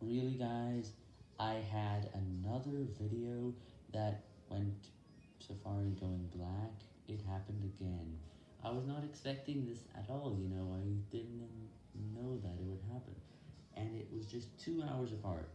Really guys, I had another video that went Safari going black, it happened again. I was not expecting this at all, you know, I didn't know that it would happen, and it was just two hours apart.